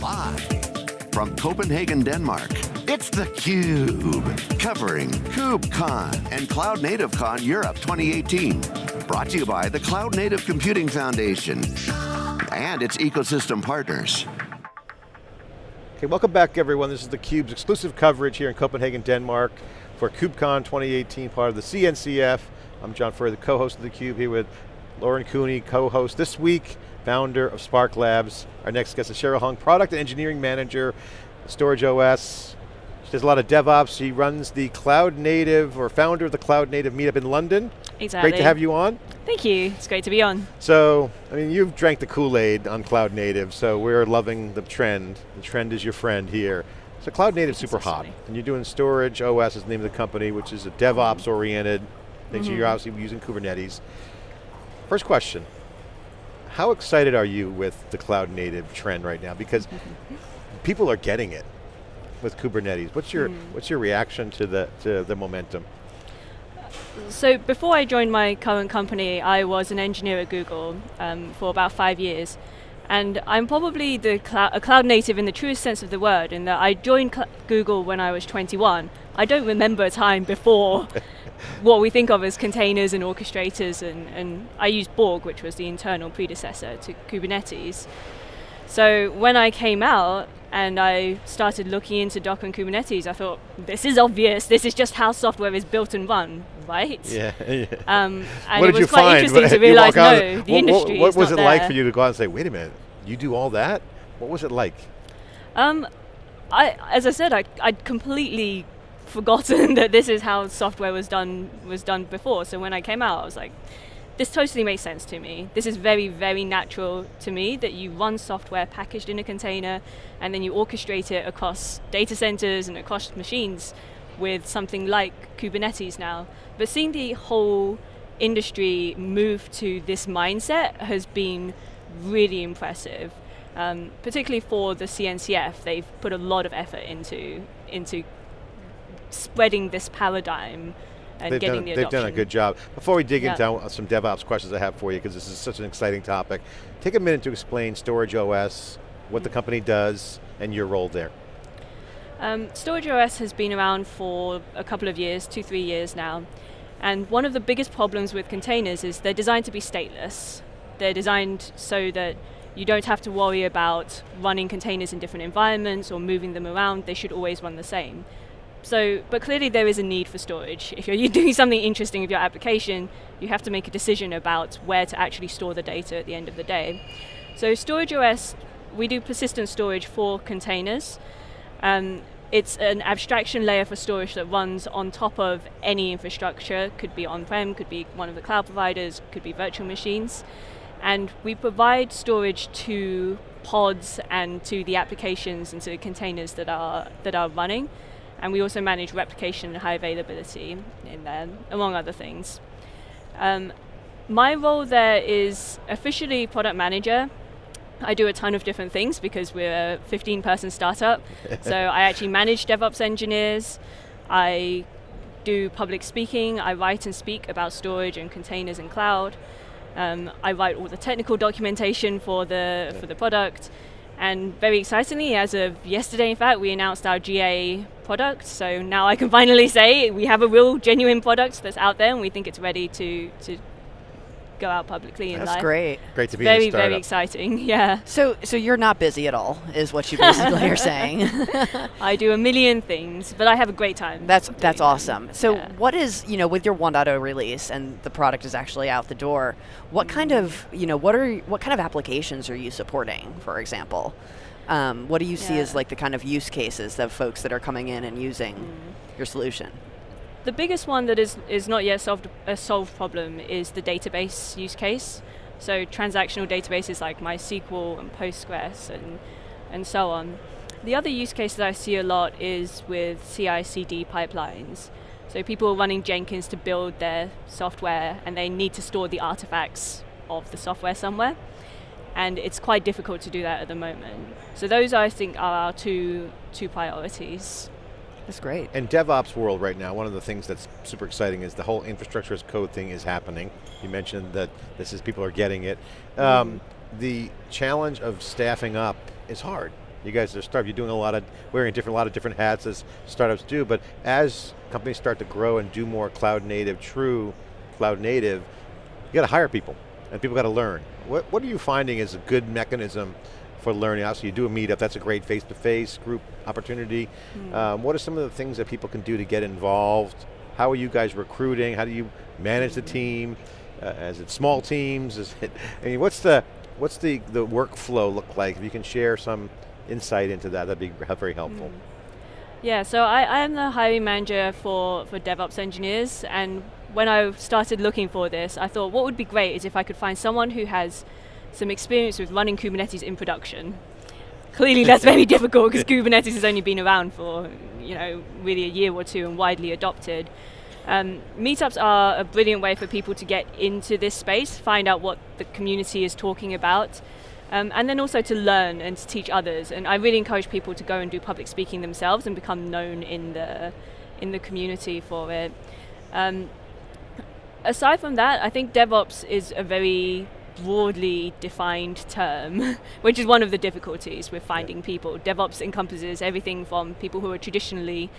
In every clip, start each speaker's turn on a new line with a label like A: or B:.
A: Live from Copenhagen, Denmark, it's theCUBE. Covering KubeCon and Cloud Native Con Europe 2018. Brought to you by the Cloud Native Computing Foundation and its ecosystem partners.
B: Okay, welcome back everyone. This is theCUBE's exclusive coverage here in Copenhagen, Denmark for KubeCon 2018, part of the CNCF. I'm John Furrier, the co-host of theCUBE here with Lauren Cooney, co-host this week, founder of Spark Labs. Our next guest is Cheryl Hung, product and engineering manager, Storage OS. She does a lot of DevOps. She runs the Cloud Native, or founder of the Cloud Native meetup in London.
C: Exactly.
B: Great to have you on.
C: Thank you, it's great to be on.
B: So, I mean, you've drank the Kool-Aid on Cloud Native, so we're loving the trend. The trend is your friend here. So Cloud Native super hot, and you're doing Storage OS is the name of the company, which is a DevOps oriented, things mm -hmm. you're obviously using Kubernetes. First question, how excited are you with the Cloud Native trend right now? Because people are getting it with Kubernetes. What's your, mm. what's your reaction to the, to the momentum?
C: So before I joined my current company, I was an engineer at Google um, for about five years. And I'm probably the cl a cloud native in the truest sense of the word, in that I joined Google when I was 21. I don't remember a time before what we think of as containers and orchestrators, and, and I used Borg, which was the internal predecessor to Kubernetes. So when I came out, and I started looking into Docker and Kubernetes, I thought, this is obvious, this is just how software is built and run, right?
B: Yeah. yeah.
C: Um, and what it was quite find? interesting to realize, no, the
B: what,
C: industry
B: What, what was it
C: there.
B: like for you to go out and say, wait a minute, you do all that? What was it like?
C: Um, I, as I said, I, I'd completely forgotten that this is how software was done was done before. So when I came out, I was like, this totally makes sense to me. This is very, very natural to me that you run software packaged in a container and then you orchestrate it across data centers and across machines with something like Kubernetes now. But seeing the whole industry move to this mindset has been really impressive. Um, particularly for the CNCF, they've put a lot of effort into into spreading this paradigm and
B: they've
C: getting
B: done,
C: the
B: adoption. They've done a good job. Before we dig
C: yeah.
B: into some DevOps questions I have for you, because this is such an exciting topic, take a minute to explain Storage OS, what the company does, and your role there.
C: Um, Storage OS has been around for a couple of years, two, three years now. And one of the biggest problems with containers is they're designed to be stateless. They're designed so that you don't have to worry about running containers in different environments or moving them around. They should always run the same. So, but clearly there is a need for storage. If you're doing something interesting with your application, you have to make a decision about where to actually store the data at the end of the day. So Storage OS, we do persistent storage for containers. Um, it's an abstraction layer for storage that runs on top of any infrastructure, could be on-prem, could be one of the cloud providers, could be virtual machines. And we provide storage to pods and to the applications and to the containers that are, that are running. And we also manage replication and high availability in there, among other things. Um, my role there is officially product manager. I do a ton of different things because we're a 15 person startup. so I actually manage DevOps engineers. I do public speaking. I write and speak about storage and containers and cloud. Um, I write all the technical documentation for the, for the product. And very excitingly, as of yesterday, in fact, we announced our GA product. So now I can finally say we have a real, genuine product that's out there, and we think it's ready to to go out publicly
D: That's
C: live.
D: great.
B: Great to be
C: very, very exciting. Yeah.
D: So, so you're not busy at all, is what you basically are saying.
C: I do a million things, but I have a great time.
D: That's that's awesome.
C: Them.
D: So,
C: yeah.
D: what is you know with your 1.0 release and the product is actually out the door? What mm. kind of you know what are what kind of applications are you supporting, for example? Um, what do you see as like the kind of use cases of folks that are coming in and using mm. your solution?
C: The biggest one that is, is not yet solved a solved problem is the database use case. So transactional databases like MySQL and Postgres and, and so on. The other use case that I see a lot is with CI/CD pipelines. So people are running Jenkins to build their software and they need to store the artifacts of the software somewhere and it's quite difficult to do that at the moment. So those, I think, are our two, two priorities.
D: That's great.
B: In DevOps world right now, one of the things that's super exciting is the whole infrastructure as code thing is happening. You mentioned that this is, people are getting it. Um, mm. The challenge of staffing up is hard. You guys are startup, you're doing a lot of, wearing different, a lot of different hats as startups do, but as companies start to grow and do more cloud native, true cloud native, you got to hire people, and people got to learn. What, what are you finding is a good mechanism for learning? Obviously you do a meetup, that's a great face-to-face -face group opportunity. Mm. Um, what are some of the things that people can do to get involved? How are you guys recruiting? How do you manage the team? Uh, is it small teams? Is it, I mean, what's the, what's the, the workflow look like? If you can share some insight into that, that'd be very helpful. Mm.
C: Yeah, so I, I am the hiring manager for, for DevOps engineers, and when I started looking for this, I thought what would be great is if I could find someone who has some experience with running Kubernetes in production. Clearly that's very difficult because Kubernetes has only been around for, you know, really a year or two and widely adopted. Um, meetups are a brilliant way for people to get into this space, find out what the community is talking about, um, and then also to learn and to teach others. And I really encourage people to go and do public speaking themselves and become known in the in the community for it. Um, aside from that, I think DevOps is a very broadly defined term, which is one of the difficulties with finding yeah. people. DevOps encompasses everything from people who are traditionally,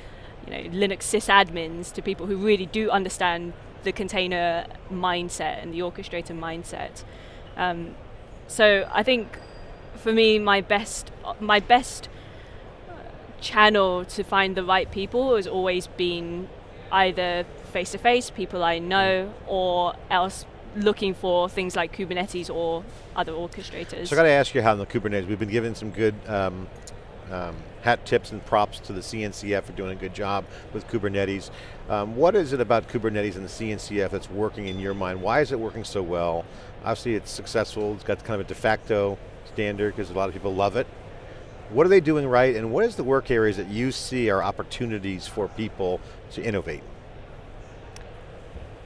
C: you know, Linux sysadmins to people who really do understand the container mindset and the orchestrator mindset. Um, so I think for me, my best, my best channel to find the right people has always been either face to face, people I know, or else looking for things like Kubernetes or other orchestrators.
B: So I got to ask you how the Kubernetes, we've been given some good um, um, hat tips and props to the CNCF for doing a good job with Kubernetes. Um, what is it about Kubernetes and the CNCF that's working in your mind? Why is it working so well? Obviously it's successful, it's got kind of a de facto standard because a lot of people love it. What are they doing right and what is the work areas that you see are opportunities for people to innovate?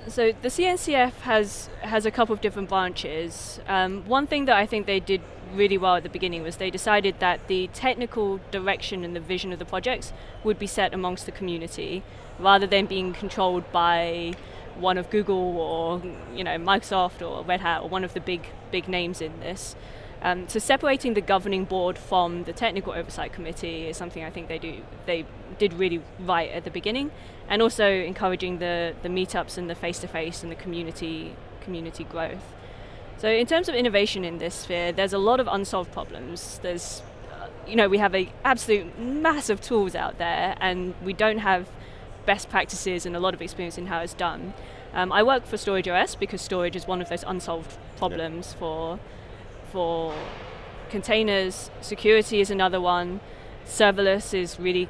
C: So the CNCF has has a couple of different branches. Um, one thing that I think they did really well at the beginning was they decided that the technical direction and the vision of the projects would be set amongst the community, rather than being controlled by one of Google or you know Microsoft or Red Hat or one of the big big names in this. Um, so separating the governing board from the technical oversight committee is something I think they do they did really right at the beginning, and also encouraging the the meetups and the face to face and the community community growth. So in terms of innovation in this sphere, there's a lot of unsolved problems. There's uh, you know we have a absolute massive tools out there, and we don't have best practices and a lot of experience in how it's done. Um, I work for Storage OS because storage is one of those unsolved problems yeah. for for containers. Security is another one. Serverless is really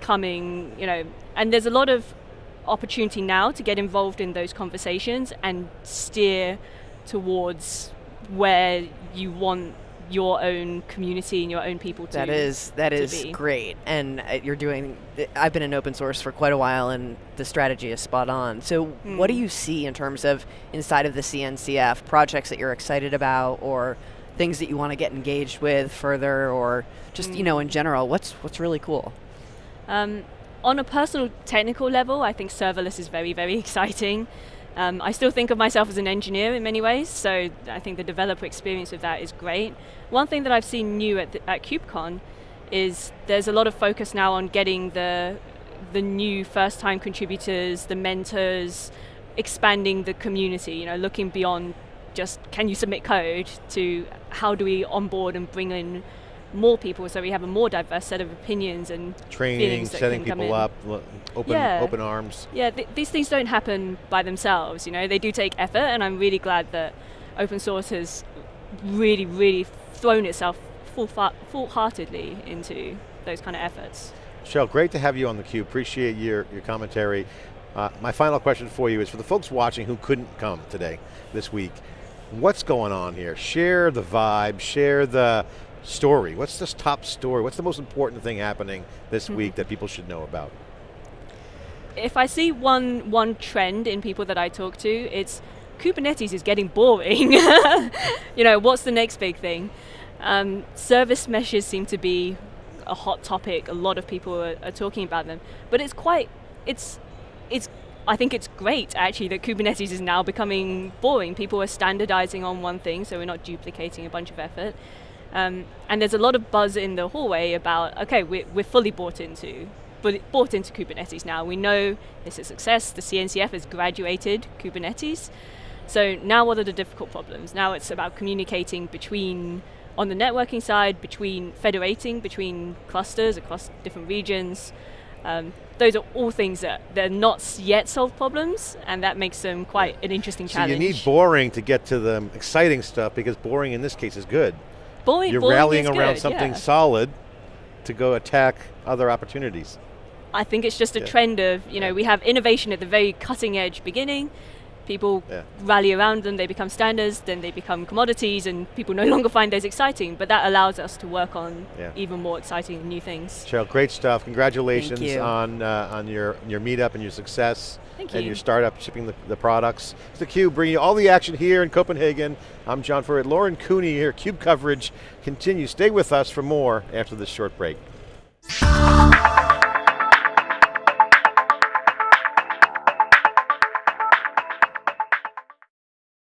C: coming, you know, and there's a lot of opportunity now to get involved in those conversations and steer towards where you want your own community and your own people to
D: That is that is
C: be.
D: great, and uh, you're doing. I've been in open source for quite a while, and the strategy is spot on. So, mm. what do hmm. you see in terms of inside of the CNCF projects that you're excited about, or things that you want to get engaged with further, or just mm. you know in hmm. general? What's what's really cool?
C: Um, on a personal technical level, I think serverless is very very exciting. Um, I still think of myself as an engineer in many ways, so I think the developer experience of that is great. One thing that I've seen new at, the, at KubeCon is there's a lot of focus now on getting the the new first-time contributors, the mentors, expanding the community. You know, looking beyond just can you submit code to how do we onboard and bring in more people so we have a more diverse set of opinions and
B: training, setting people up, open yeah. open arms.
C: Yeah, th these things don't happen by themselves. You know, they do take effort, and I'm really glad that open source has really, really thrown itself full full-heartedly into those kind of efforts.
B: Cheryl, great to have you on theCUBE. Appreciate your your commentary. Uh, my final question for you is for the folks watching who couldn't come today, this week, what's going on here? Share the vibe, share the story. What's this top story? What's the most important thing happening this mm -hmm. week that people should know about?
C: If I see one, one trend in people that I talk to, it's Kubernetes is getting boring. you know, what's the next big thing? Um, service meshes seem to be a hot topic. A lot of people are, are talking about them, but it's quite, it's, it's I think it's great actually that Kubernetes is now becoming boring. People are standardizing on one thing, so we're not duplicating a bunch of effort. Um, and there's a lot of buzz in the hallway about, okay, we're, we're fully bought into bought into Kubernetes now. We know it's a success. The CNCF has graduated Kubernetes. So now what are the difficult problems? Now it's about communicating between, on the networking side, between federating between clusters across different regions. Um, those are all things that they're not yet solved problems, and that makes them quite an interesting
B: so
C: challenge.
B: you need boring to get to the exciting stuff because boring in this case is good.
C: Boring,
B: You're
C: boring
B: rallying
C: is
B: around
C: good,
B: something
C: yeah.
B: solid to go attack other opportunities.
C: I think it's just a
B: Yeah.
C: trend of, you know,
B: Yeah.
C: we have innovation at the very cutting edge beginning. People
B: Yeah.
C: rally around them, they become standards, then they become commodities, and people no longer find those exciting. But that allows us to work on
B: Yeah.
C: even more exciting new things.
B: Cheryl, great stuff. Congratulations on uh, on your your meetup and your success.
C: Thank you.
B: And your startup shipping the, the products. It's theCUBE bringing you all the action here in Copenhagen. I'm John Furrier, Lauren Cooney here. CUBE coverage continues. Stay with us for more after this short break.